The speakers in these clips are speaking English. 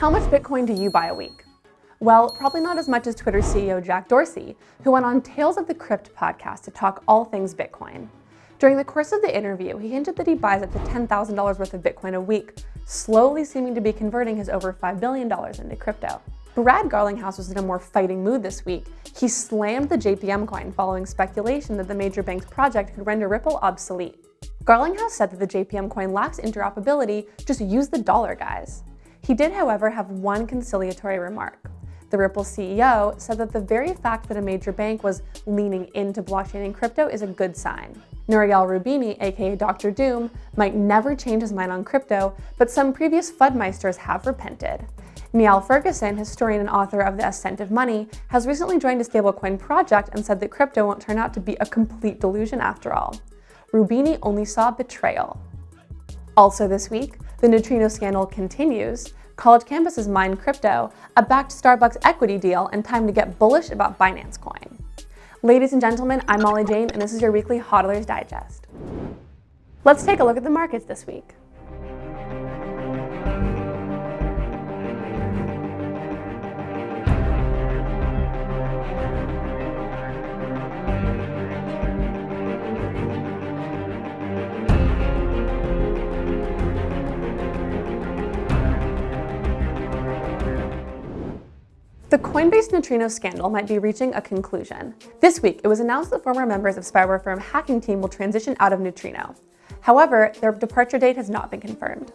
How much Bitcoin do you buy a week? Well, probably not as much as Twitter CEO Jack Dorsey, who went on Tales of the Crypt podcast to talk all things Bitcoin. During the course of the interview, he hinted that he buys up to $10,000 worth of Bitcoin a week, slowly seeming to be converting his over $5 billion into crypto. Brad Garlinghouse was in a more fighting mood this week. He slammed the JPM coin following speculation that the major bank's project could render Ripple obsolete. Garlinghouse said that the JPM coin lacks interoperability, just use the dollar, guys. He did, however, have one conciliatory remark. The Ripple CEO said that the very fact that a major bank was leaning into blockchain and crypto is a good sign. Nouriel Roubini, aka Dr. Doom, might never change his mind on crypto, but some previous FUDmeisters have repented. Niall Ferguson, historian and author of The Ascent of Money, has recently joined a stablecoin project and said that crypto won't turn out to be a complete delusion after all. Roubini only saw betrayal. Also this week, the neutrino scandal continues, college campuses mine crypto, a Bakkt Starbucks equity deal, and time to get bullish about Binance Coin. Ladies and gentlemen, I'm Molly Jane, and this is your weekly HODLers Digest. Let's take a look at the markets this week. The Coinbase neutrino scandal might be reaching a conclusion. This week, it was announced that former members of spyware firm Hacking Team will transition out of Neutrino. However, their departure date has not been confirmed.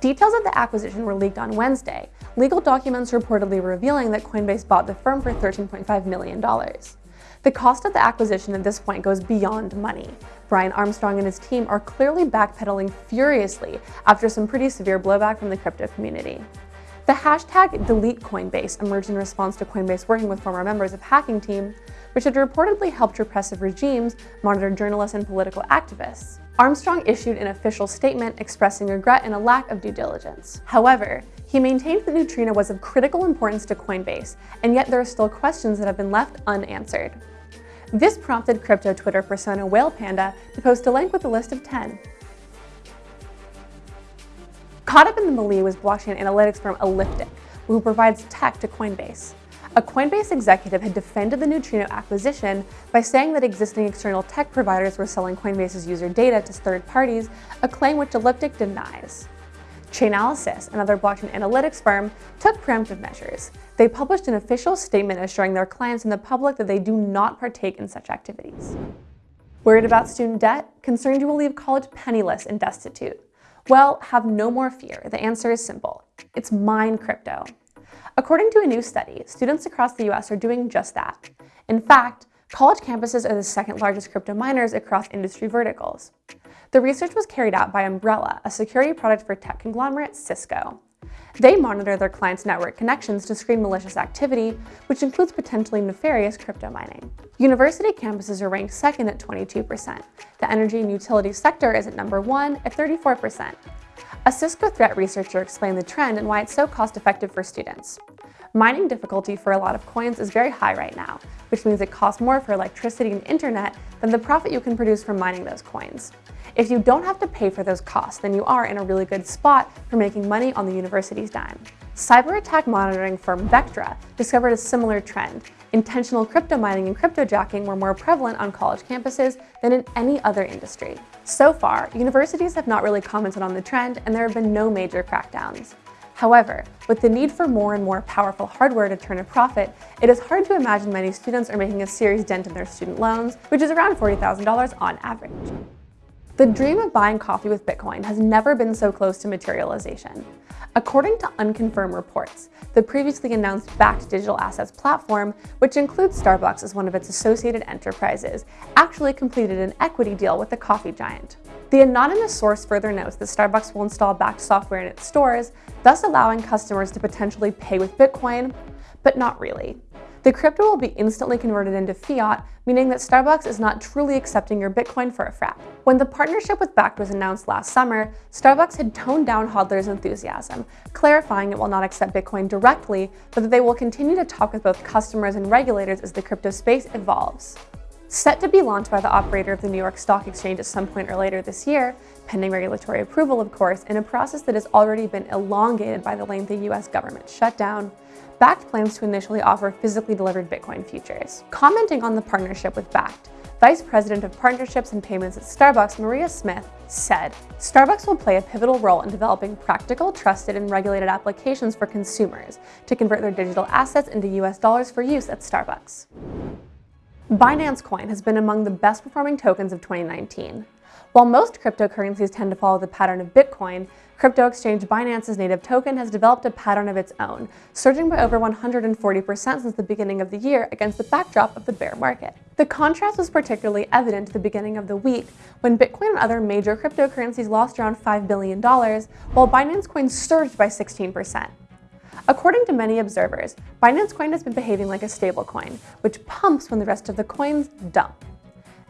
Details of the acquisition were leaked on Wednesday, legal documents reportedly revealing that Coinbase bought the firm for $13.5 million. The cost of the acquisition at this point goes beyond money. Brian Armstrong and his team are clearly backpedaling furiously after some pretty severe blowback from the crypto community. The hashtag delete Coinbase emerged in response to Coinbase working with former members of Hacking Team, which had reportedly helped repressive regimes monitor journalists and political activists. Armstrong issued an official statement expressing regret and a lack of due diligence. However, he maintained that Neutrino was of critical importance to Coinbase, and yet there are still questions that have been left unanswered. This prompted crypto Twitter persona Whale Panda to post a link with a list of 10. Caught up in the melee was blockchain analytics firm Elliptic, who provides tech to Coinbase. A Coinbase executive had defended the Neutrino acquisition by saying that existing external tech providers were selling Coinbase's user data to third parties, a claim which Elliptic denies. Chainalysis, another blockchain analytics firm, took preemptive measures. They published an official statement assuring their clients and the public that they do not partake in such activities. Worried about student debt? Concerned you will leave college penniless and destitute? Well, have no more fear. The answer is simple. It's mine crypto. According to a new study, students across the US are doing just that. In fact, college campuses are the second largest crypto miners across industry verticals. The research was carried out by Umbrella, a security product for tech conglomerate Cisco. They monitor their clients' network connections to screen malicious activity, which includes potentially nefarious crypto mining. University campuses are ranked second at 22%. The energy and utilities sector is at number one at 34%. A Cisco threat researcher explained the trend and why it's so cost-effective for students. Mining difficulty for a lot of coins is very high right now, which means it costs more for electricity and internet than the profit you can produce from mining those coins. If you don't have to pay for those costs, then you are in a really good spot for making money on the university's dime. Cyber attack monitoring firm Vectra discovered a similar trend. Intentional crypto mining and cryptojacking were more prevalent on college campuses than in any other industry. So far, universities have not really commented on the trend and there have been no major crackdowns. However, with the need for more and more powerful hardware to turn a profit, it is hard to imagine many students are making a serious dent in their student loans, which is around $40,000 on average. The dream of buying coffee with Bitcoin has never been so close to materialization. According to unconfirmed reports, the previously announced Bakkt digital assets platform, which includes Starbucks as one of its associated enterprises, actually completed an equity deal with the coffee giant. The anonymous source further notes that Starbucks will install Bakkt software in its stores, thus allowing customers to potentially pay with Bitcoin, but not really. The crypto will be instantly converted into fiat, meaning that Starbucks is not truly accepting your Bitcoin for a frap. When the partnership with Bakkt was announced last summer, Starbucks had toned down hodlers' enthusiasm, clarifying it will not accept Bitcoin directly, but that they will continue to talk with both customers and regulators as the crypto space evolves. Set to be launched by the operator of the New York Stock Exchange at some point or later this year, pending regulatory approval of course, in a process that has already been elongated by the lengthy US government shutdown, Bakkt plans to initially offer physically delivered Bitcoin futures. Commenting on the partnership with Bakkt, Vice President of Partnerships and Payments at Starbucks, Maria Smith, said, Starbucks will play a pivotal role in developing practical, trusted, and regulated applications for consumers to convert their digital assets into US dollars for use at Starbucks. Binance Coin has been among the best performing tokens of 2019. While most cryptocurrencies tend to follow the pattern of Bitcoin, crypto exchange Binance's native token has developed a pattern of its own, surging by over 140% since the beginning of the year against the backdrop of the bear market. The contrast was particularly evident at the beginning of the week, when Bitcoin and other major cryptocurrencies lost around $5 billion, while Binance Coin surged by 16%. According to many observers, Binance Coin has been behaving like a stablecoin, which pumps when the rest of the coins dump.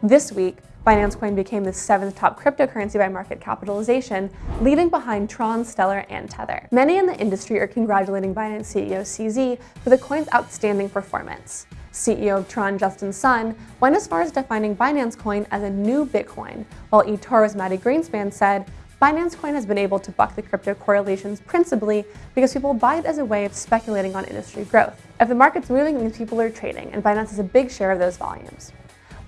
This week, Binance Coin became the seventh top cryptocurrency by market capitalization, leaving behind Tron, Stellar, and Tether. Many in the industry are congratulating Binance CEO CZ for the coin's outstanding performance. CEO of Tron Justin Sun went as far as defining Binance Coin as a new Bitcoin, while eToro's Mati Greenspan said, Binance Coin has been able to buck the crypto correlations principally because people buy it as a way of speculating on industry growth. If the market's moving, it means people are trading, and Binance is a big share of those volumes.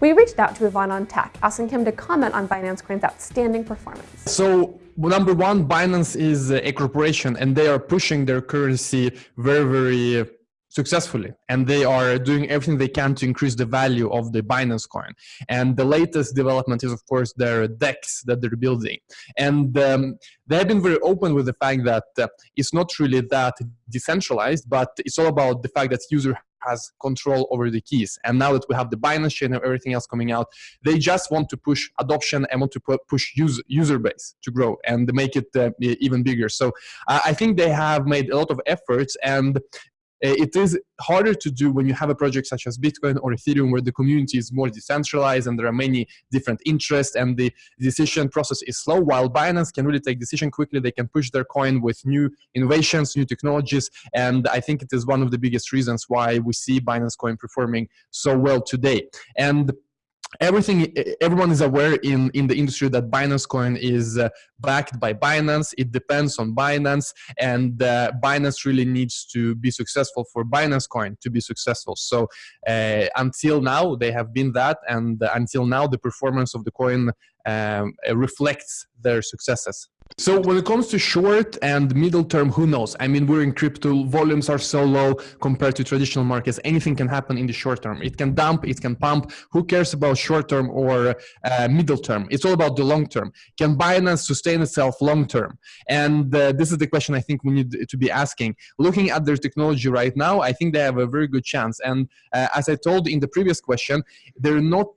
We reached out to Ivan on Tech, asking him to comment on Binance Coin's outstanding performance. So number one, Binance is a corporation and they are pushing their currency very, very successfully and they are doing everything they can to increase the value of the Binance coin. And the latest development is of course their DEX that they're building. And um, they have been very open with the fact that uh, it's not really that decentralized, but it's all about the fact that user has control over the keys. And now that we have the Binance chain and everything else coming out, they just want to push adoption and want to push user, user base to grow and make it uh, even bigger. So uh, I think they have made a lot of efforts and Uh, it is harder to do when you have a project such as Bitcoin or Ethereum where the community is more decentralized and there are many different interests and the decision process is slow. While Binance can really take decision quickly they can push their coin with new innovations new technologies and I think it is one of the biggest reasons why we see Binance coin performing so well today. And everything everyone is aware in in the industry that binance coin is uh, backed by binance. It depends on binance and uh, binance really needs to be successful for binance coin to be successful. So uh, until now they have been that and until now the performance of the coin um, reflects their successes so when it comes to short and middle term, who knows? I mean, we're in crypto, volumes are so low compared to traditional markets. Anything can happen in the short term. It can dump, it can pump. Who cares about short term or uh, middle term? It's all about the long term. Can Binance sustain itself long term? And uh, this is the question I think we need to be asking. Looking at their technology right now, I think they have a very good chance. And uh, as I told in the previous question, they're not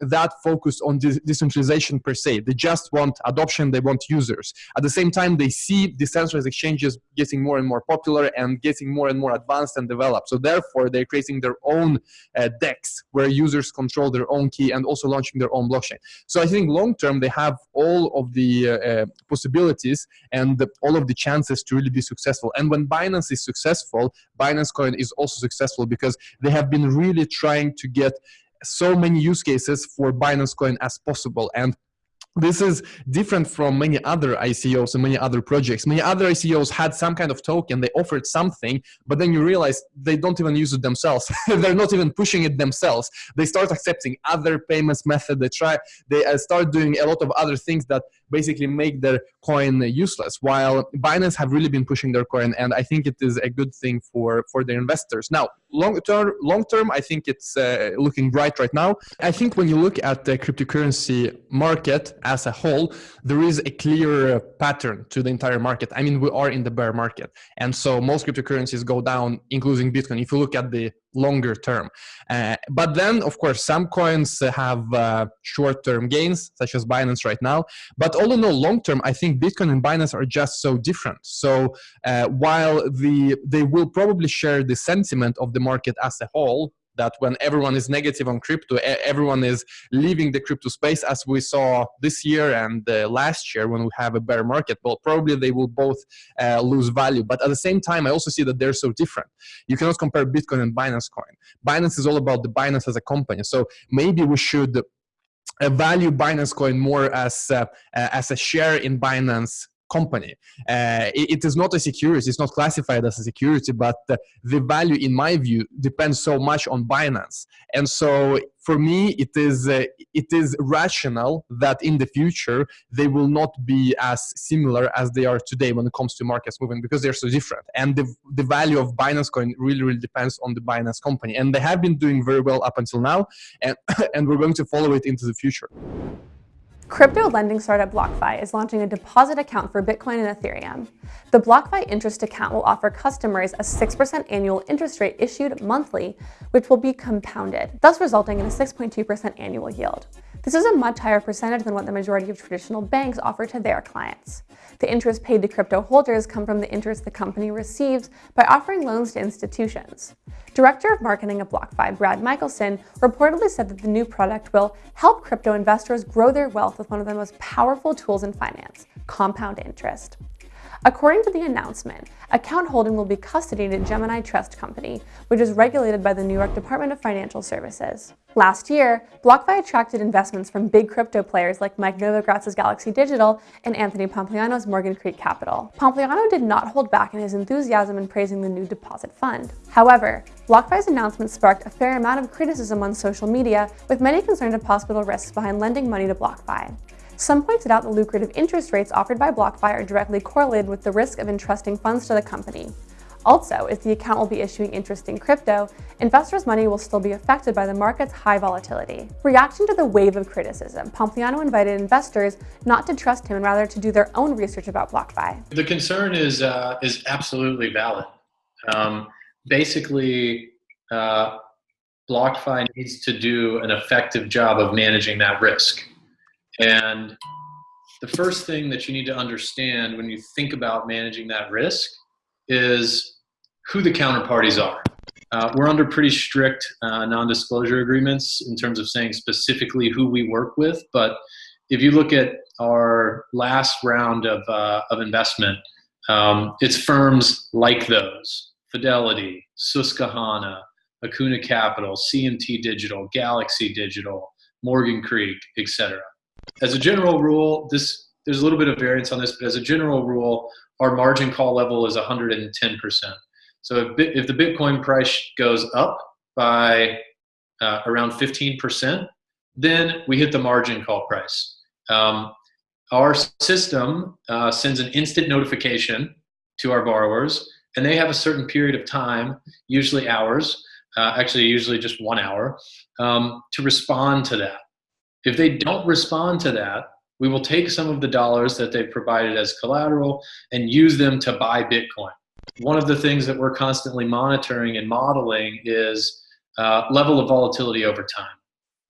that focused on de decentralization per se. They just want adoption, they want users. At the same time, they see decentralized exchanges getting more and more popular and getting more and more advanced and developed. So therefore, they're creating their own uh, DEX where users control their own key and also launching their own blockchain. So I think long term, they have all of the uh, uh, possibilities and the, all of the chances to really be successful. And when Binance is successful, Binance Coin is also successful because they have been really trying to get so many use cases for Binance Coin as possible. And this is different from many other ICOs and many other projects. Many other ICOs had some kind of token, they offered something, but then you realize they don't even use it themselves. They're not even pushing it themselves. They start accepting other payments method. They try, they uh, start doing a lot of other things that basically make their coin useless. While Binance have really been pushing their coin, and I think it is a good thing for for their investors. Now, long term, long term, I think it's uh, looking bright right now. I think when you look at the cryptocurrency market as a whole, there is a clear pattern to the entire market. I mean, we are in the bear market, and so most cryptocurrencies go down, including Bitcoin. If you look at the longer term. Uh, but then, of course, some coins have uh, short-term gains, such as Binance right now. But all in all, long-term, I think Bitcoin and Binance are just so different. So uh, while the they will probably share the sentiment of the market as a whole, that when everyone is negative on crypto, everyone is leaving the crypto space as we saw this year and uh, last year when we have a bear market. Well, probably they will both uh, lose value. But at the same time, I also see that they're so different. You cannot compare Bitcoin and Binance Coin. Binance is all about the Binance as a company. So maybe we should value Binance Coin more as uh, as a share in Binance company. Uh, it, it is not a security, it's not classified as a security, but the value, in my view, depends so much on Binance. And so for me, it is, uh, it is rational that in the future, they will not be as similar as they are today when it comes to markets moving because they're so different. And the, the value of Binance coin really, really depends on the Binance company. And they have been doing very well up until now, and, and we're going to follow it into the future. Crypto lending startup BlockFi is launching a deposit account for Bitcoin and Ethereum. The BlockFi interest account will offer customers a 6% annual interest rate issued monthly, which will be compounded, thus resulting in a 6.2% annual yield. This is a much higher percentage than what the majority of traditional banks offer to their clients. The interest paid to crypto holders come from the interest the company receives by offering loans to institutions. Director of Marketing at BlockFi, Brad Michelson, reportedly said that the new product will help crypto investors grow their wealth with one of the most powerful tools in finance, compound interest. According to the announcement, account holding will be custodied at Gemini Trust Company, which is regulated by the New York Department of Financial Services. Last year, BlockFi attracted investments from big crypto players like Mike Novogratz's Galaxy Digital and Anthony Pompliano's Morgan Creek Capital. Pompliano did not hold back in his enthusiasm in praising the new deposit fund. However, BlockFi's announcement sparked a fair amount of criticism on social media, with many concerned of possible risks behind lending money to BlockFi. Some pointed out the lucrative interest rates offered by BlockFi are directly correlated with the risk of entrusting funds to the company. Also, if the account will be issuing interest in crypto, investors' money will still be affected by the market's high volatility. Reacting to the wave of criticism, Pompliano invited investors not to trust him and rather to do their own research about BlockFi. The concern is, uh, is absolutely valid. Um, basically, uh, BlockFi needs to do an effective job of managing that risk. And the first thing that you need to understand when you think about managing that risk is who the counterparties are. Uh, we're under pretty strict uh, non-disclosure agreements in terms of saying specifically who we work with. But if you look at our last round of, uh, of investment, um, it's firms like those, Fidelity, Susquehanna, Akuna Capital, CMT Digital, Galaxy Digital, Morgan Creek, etc as a general rule, this there's a little bit of variance on this, but as a general rule, our margin call level is 110%. So if, the Bitcoin price goes up by uh, around 15%, then we hit the margin call price. Um, our system uh, sends an instant notification to our borrowers, and they have a certain period of time, usually hours, uh, actually usually just one hour, um, to respond to that. If they don't respond to that, we will take some of the dollars that they've provided as collateral and use them to buy Bitcoin. One of the things that we're constantly monitoring and modeling is uh, level of volatility over time.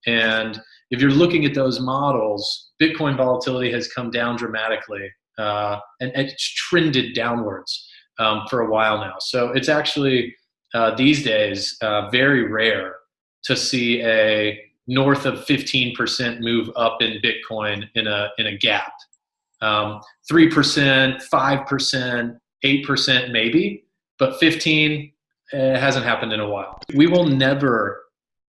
And if you're looking at those models, Bitcoin volatility has come down dramatically uh, and it's trended downwards um, for a while now. So it's actually uh, these days uh, very rare to see a north of 15% move up in Bitcoin in a, in a gap. Um, 3%, 5%, 8% maybe, but 15 uh, hasn't happened in a while. We will never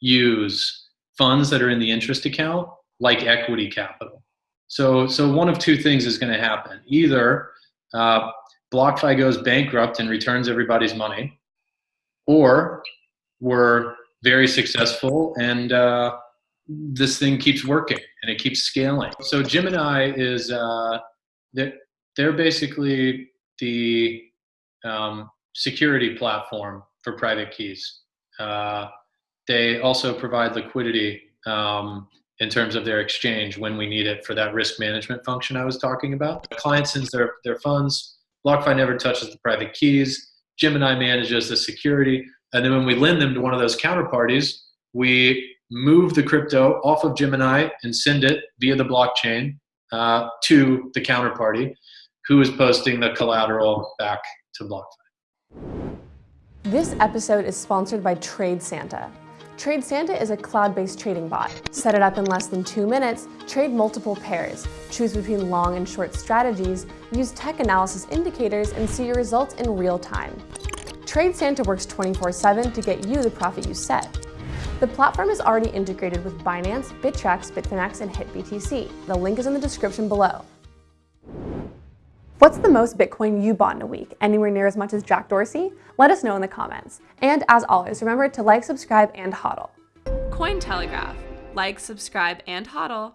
use funds that are in the interest account like equity capital. So, so one of two things is going to happen. Either uh, BlockFi goes bankrupt and returns everybody's money, or we're very successful and uh, this thing keeps working and it keeps scaling. So Gemini is uh, they're, they're basically the um, security platform for private keys. Uh, they also provide liquidity um, in terms of their exchange when we need it for that risk management function I was talking about. The client sends their, their funds, BlockFi never touches the private keys, Gemini manages the security, and then when we lend them to one of those counterparties, we move the crypto off of Gemini and send it via the blockchain uh, to the counterparty who is posting the collateral back to BlockFi. This episode is sponsored by TradeSanta. Trade Santa is a cloud-based trading bot. Set it up in less than two minutes, trade multiple pairs, choose between long and short strategies, use tech analysis indicators, and see your results in real time. TradeSanta works 24-7 to get you the profit you set. The platform is already integrated with Binance, Bittrex, Bitfinex, and HitBTC. The link is in the description below. What's the most Bitcoin you bought in a week? Anywhere near as much as Jack Dorsey? Let us know in the comments. And as always, remember to like, subscribe, and hodl. Cointelegraph. Like, subscribe, and hodl.